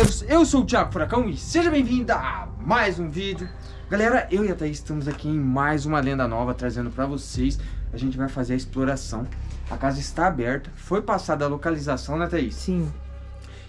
guerreiros, eu sou o Thiago Furacão e seja bem-vindo a mais um vídeo Galera, eu e a Thaís estamos aqui em mais uma lenda nova trazendo pra vocês A gente vai fazer a exploração A casa está aberta, foi passada a localização, né Thaís? Sim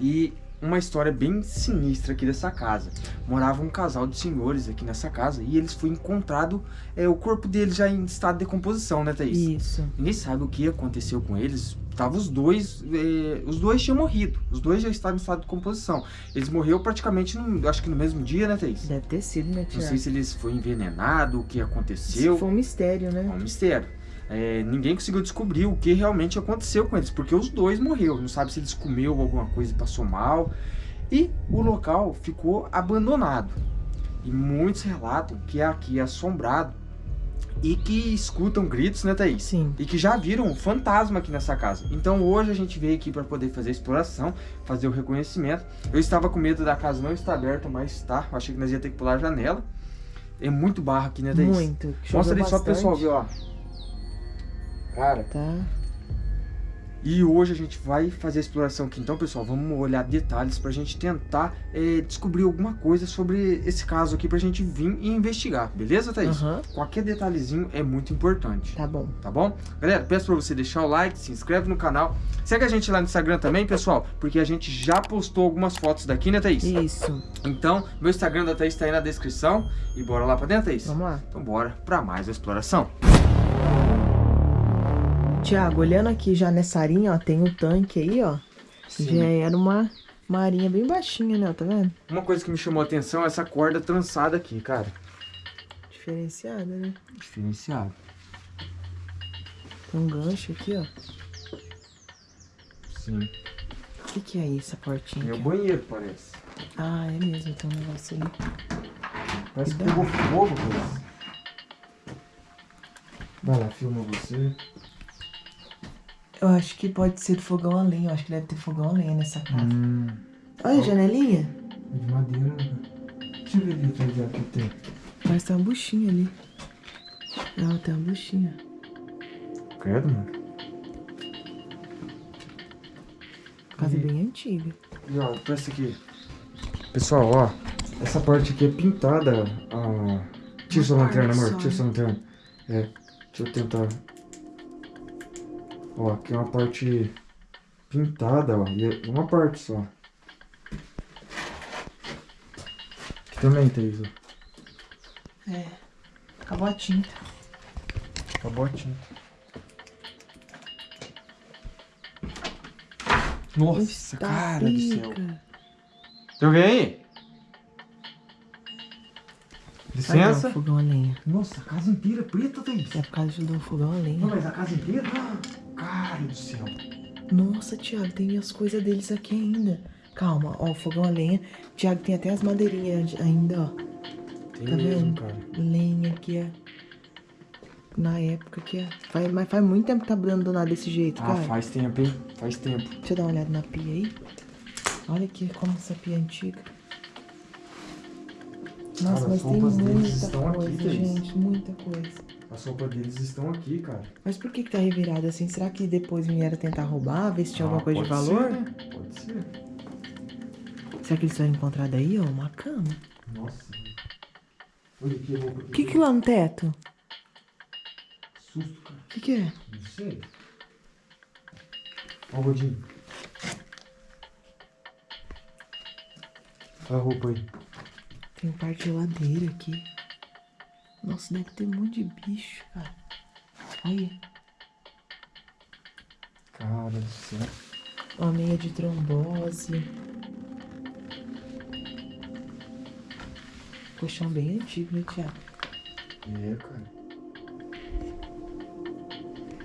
E uma história bem sinistra aqui dessa casa. Morava um casal de senhores aqui nessa casa e eles foi encontrado é, o corpo deles já em estado de decomposição, né, Thaís? Isso. Ninguém sabe o que aconteceu com eles. Tava os dois, é, os dois tinham morrido. Os dois já estavam em estado de decomposição. Eles morreram praticamente, no, acho que no mesmo dia, né, Thaís? Deve ter sido, né, Tiago? Não sei se eles foram envenenados, o que aconteceu. Isso foi um mistério, né? É um mistério é, ninguém conseguiu descobrir o que realmente aconteceu com eles, porque os dois morreram, não sabe se eles comeu alguma coisa e passou mal. E o local ficou abandonado. E muitos relatam que é aqui assombrado e que escutam gritos, né, Thaís? Sim. E que já viram um fantasma aqui nessa casa. Então hoje a gente veio aqui para poder fazer a exploração, fazer o reconhecimento. Eu estava com medo da casa não estar aberta, mas tá. Eu achei que nós ia ter que pular a janela. É muito barro aqui, né, Thaís? Muito. Mostra ali só pro pessoal ver, ó. Cara. Tá. E hoje a gente vai fazer a exploração aqui. Então, pessoal, vamos olhar detalhes pra gente tentar é, descobrir alguma coisa sobre esse caso aqui pra gente vir e investigar. Beleza, Thaís? Uhum. Qualquer detalhezinho é muito importante. Tá bom. Tá bom? Galera, peço pra você deixar o like, se inscreve no canal. Segue a gente lá no Instagram também, pessoal, porque a gente já postou algumas fotos daqui, né, Thaís? Isso. Então, meu Instagram da Thaís tá aí na descrição. E bora lá pra dentro, Thaís? Vamos lá. Então bora pra mais a exploração. Tiago, olhando aqui já nessa arinha, ó, tem um tanque aí, ó. Sim. Já era uma, uma arinha bem baixinha, né? Tá vendo? Uma coisa que me chamou a atenção é essa corda trançada aqui, cara. Diferenciada, né? Diferenciada. Tem um gancho aqui, ó. Sim. O que, que é isso, essa portinha? É o banheiro, parece. Ah, é mesmo, tem um negócio ali. Parece que pegou fogo, parece. Vai lá, filma você. Eu acho que pode ser fogão a lenha. Eu acho que deve ter fogão a lenha nessa casa. Hum. Olha a janelinha. É de madeira. Né? Deixa eu ver dela que tem. Parece que tem uma buchinha ali. Ela tem uma buchinha. Credo, mano. Casa e... bem antiga. E ó, presta aqui. Pessoal, ó. Essa parte aqui é pintada. Ah, tira sua lanterna, amor. Tira sua lanterna. É. Deixa eu tentar Ó, aqui é uma parte pintada, ó. E é uma parte só. Aqui também, Thaís, ó. É. Acabou a tinta. Acabou a tinta. Nossa, cara pica. do céu. Tem alguém aí? Licença? Fogão a lenha. Nossa, a casa inteira é preta, Thaís. É por causa do fogão a lenha. Não, mas a casa inteira? Cara do céu. Nossa, Thiago, tem as coisas deles aqui ainda. Calma, ó, fogão a lenha. Thiago, tem até as madeirinhas ainda, ó. Tem tá mesmo, vendo? cara. Lenha aqui, é. Na época que é. Faz, mas faz muito tempo que tá abandonado desse jeito, ah, cara. Ah, faz tempo, hein? Faz tempo. Deixa eu dar uma olhada na pia aí. Olha aqui como essa pia é antiga. Nossa, cara, mas tem muita coisa, aqui, gente. Muita coisa. As roupas deles estão aqui, cara. Mas por que que tá revirado assim? Será que depois vieram tentar roubar, ver se tinha ah, alguma coisa de valor? Ser, né? Pode ser. Será que eles foram encontrados aí, ó? Uma cama. Nossa. Olha que roupa. O que que lá no teto? Susto, cara. O que que é? Não sei. Ó o Godinho. Olha a roupa aí. Tem parte de geladeira aqui. Nossa, deve ter um monte de bicho, cara. Olha. Cara do céu. Uma meia de trombose. Colchão bem antigo, né, Tiago? É, cara.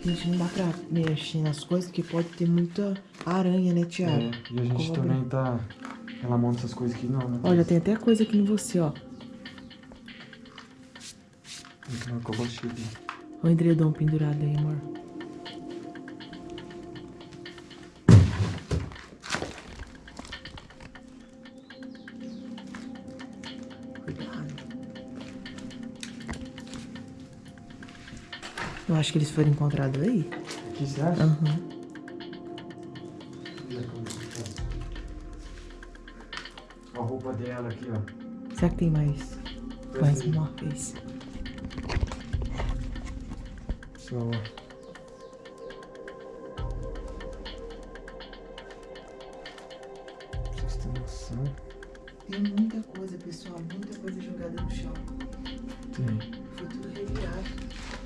Gente, não dá pra mexer nas coisas porque pode ter muita aranha, né, Tiago? É, e a gente Cobra. também tá reclamando essas coisas aqui não, né? Olha, tem até coisa aqui em você, ó. Não, que eu gostei Olha o edredom pendurado aí, amor. Cuidado. Eu acho que eles foram encontrados aí. Aqui você acha? Aham. Uhum. roupa dela aqui, ó. Será que tem mais? Mais aí. Pra vocês terem noção. Tem muita coisa, pessoal. Muita coisa jogada no chão. Tem. Foi tudo revirado.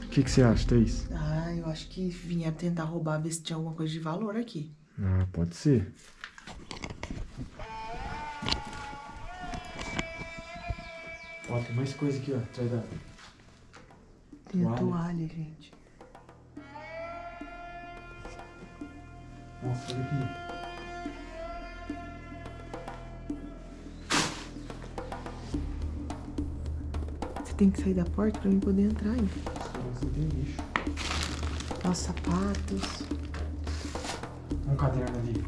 O que, que você acha, Thaís? Ah, eu acho que vieram tentar roubar, ver se tinha alguma coisa de valor aqui. Ah, pode ser. Ó, tem mais coisa aqui, ó, atrás da... Tem a Toalha. toalha, gente. Nossa, olha aqui. Você tem que sair da porta pra mim poder entrar aí. Nossa, tem lixo. Ó, sapatos. Um caderno ali.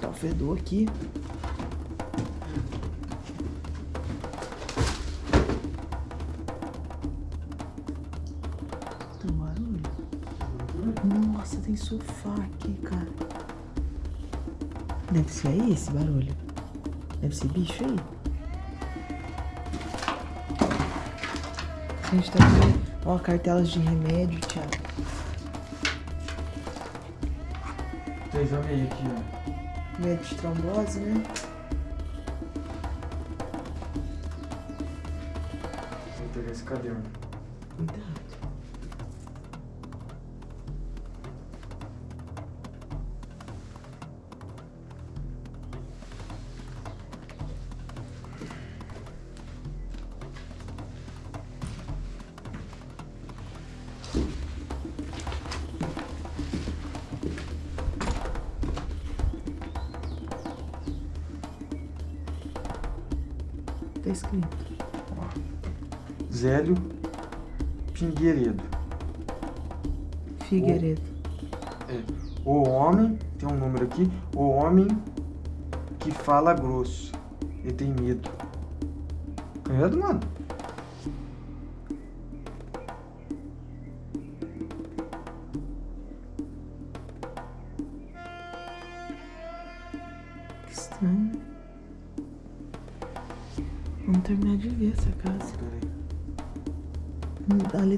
Tá o fedor aqui. Deve ser aí esse barulho. Deve ser bicho aí. A gente tá vendo. Ó, cartelas de remédio, Thiago. Thaís, olha aí aqui, ó. Remédio de trombose, né? Vou pegar esse caderno. Cuidado. Tá escrito. Zélio Pingueiredo. Figueiredo. O homem, tem um número aqui, o homem que fala grosso e tem medo. Credo, mano.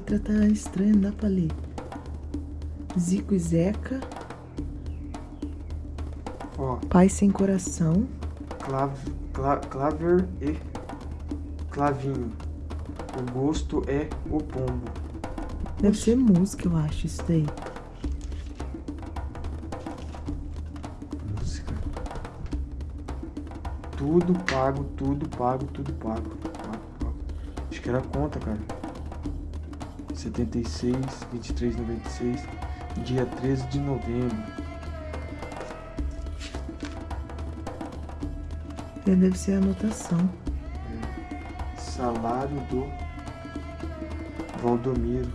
Letra tá estranha, não dá pra ler. Zico e Zeca, Ó, Pai Sem Coração, clav, cla, claver e clavinho. O gosto é o pombo. Deve ser música, eu acho, isso daí. Música. Tudo pago, tudo pago, tudo pago. Pago, pago. Acho que era a conta, cara. 76, 23, 96, dia 13 de novembro. É, Deve ser a anotação. Salário do Valdomiro.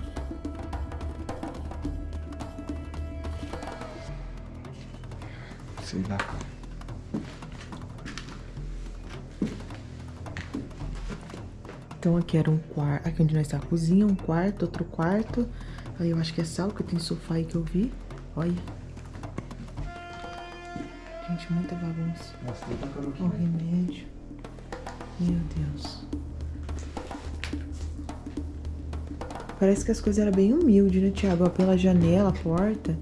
Sei lá, cara. Então aqui era um quarto. Aqui onde nós tá a cozinha, um quarto, outro quarto. Aí eu acho que é sala, porque tem sofá aí que eu vi. Olha. Gente, muita bagunça. Nossa, aqui. Ó, remédio. Meu Deus. Parece que as coisas eram bem humildes, né, Thiago? Ó, pela janela, a porta.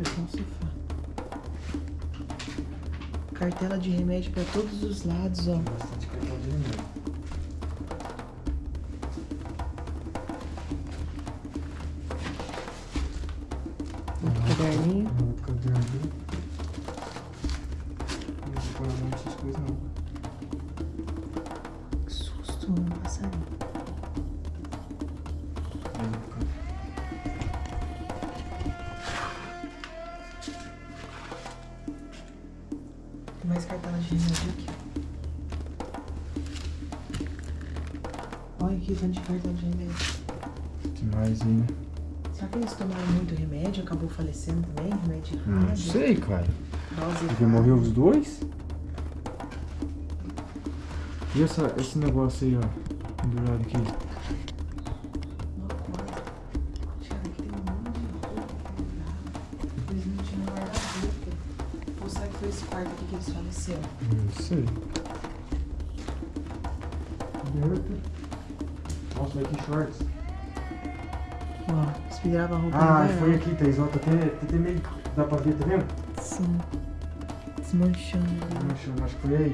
O sofá. Cartela de remédio pra todos os lados, ó. Caderninho. Não vou parar muito essas coisas não. Que susto, um passarinho. Tem mais cartela de remédio aqui. Olha aqui o tanto de cartela de remédio. Tem mais aí, né? Será que eles tomaram muito remédio? Acabou falecendo também? Remédio errado? Ah, não sei, cara. Dose Porque errada. morreu os dois? E essa, esse negócio aí, ó, pendurado aqui? Esse quarto aqui que eles faleceram. Não sei. Nossa, vai que shorts. Ó, espirava a roupa Ah, foi aqui, Thaís. Ó, tá até, tá até meio... Dá pra ver, tá vendo? Sim. Desmanchando. chama, acho que foi aí.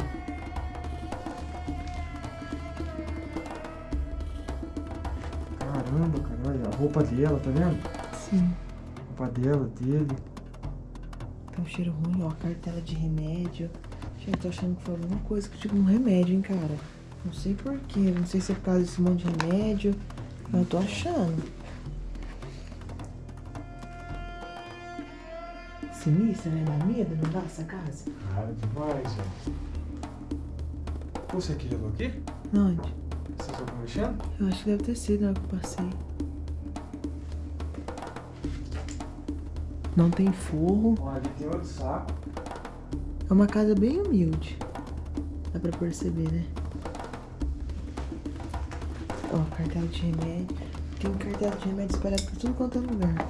Caramba, cara, olha a roupa dela, tá vendo? Sim. A roupa dela, dele. Tá um cheiro ruim, ó, cartela de remédio. Gente, tô achando que foi alguma coisa que tipo um remédio, hein, cara. Não sei porquê, não sei se é por causa desse monte de remédio. Mas eu tô achando. Sinistra, né? Dá medo, não dá essa casa? Cara, demais, velho. Você que levou aqui? Onde? Você só tá mexendo? Eu acho que deve ter sido na hora que eu passei. Não tem forro. Ó, ali tem outro saco. É uma casa bem humilde. Dá pra perceber, né? Ó, cartela de remédio. Tem cartela de remédio espalhado por tudo quanto é lugar.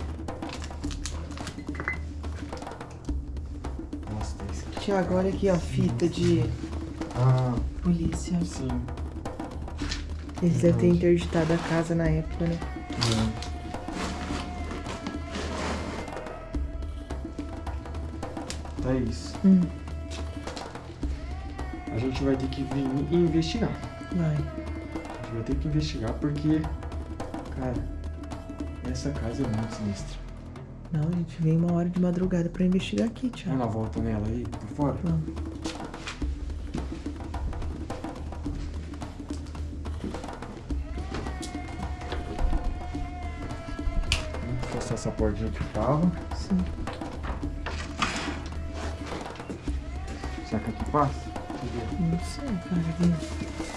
Tiago, olha aqui, ó, fita de Ah, polícia. sim. Eles devem ter interditado a casa na época, né? Thaís, Hum, a gente vai ter que vir e investigar. vai. A gente vai ter que investigar porque, cara, essa casa é muito sinistra. Não, a gente vem uma hora de madrugada pra investigar aqui, Tiago. Vamos dar volta nela aí, por fora? Vamos. Vamos forçar essa portinha que tava. Sim. Será que aqui passa? Não sei, cara.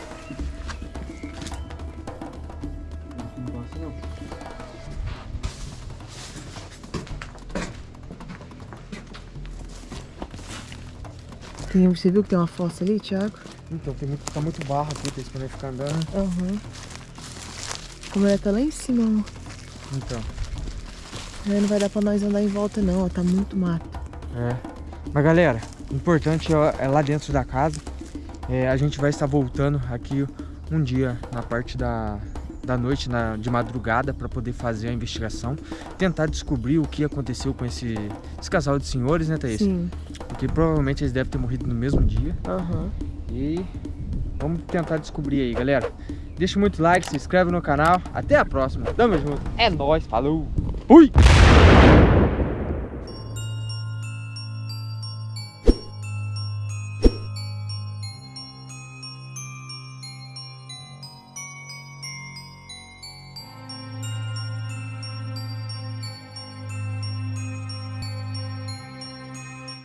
Tem, você viu que tem uma fossa ali, Tiago? Então, tem muito, tá muito barro aqui, tem que ficar andando. Aham. Como ela tá lá em cima, ó. Então, Aí não vai dar pra nós andar em volta não, ó. Tá muito mato. é. Mas galera, o importante é, é lá dentro da casa. É, a gente vai estar voltando aqui um dia na parte da, da noite, na, de madrugada, para poder fazer a investigação. Tentar descobrir o que aconteceu com esse, esse casal de senhores, né, Thaís? Sim. Porque provavelmente eles devem ter morrido no mesmo dia. Aham. E vamos tentar descobrir aí, galera. Deixa muito like, se inscreve no canal. Até a próxima. Tamo junto. É nóis, falou. Fui!